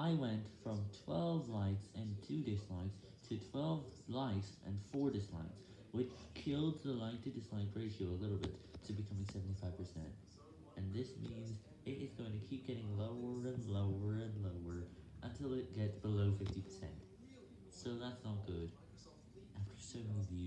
I went from 12 likes and 2 dislikes to 12 likes and 4 dislikes, which killed the like to dislike ratio a little bit to becoming 75%, and this means it is going to keep getting lower and lower and lower until it gets below 50%, so that's not good, after so many views.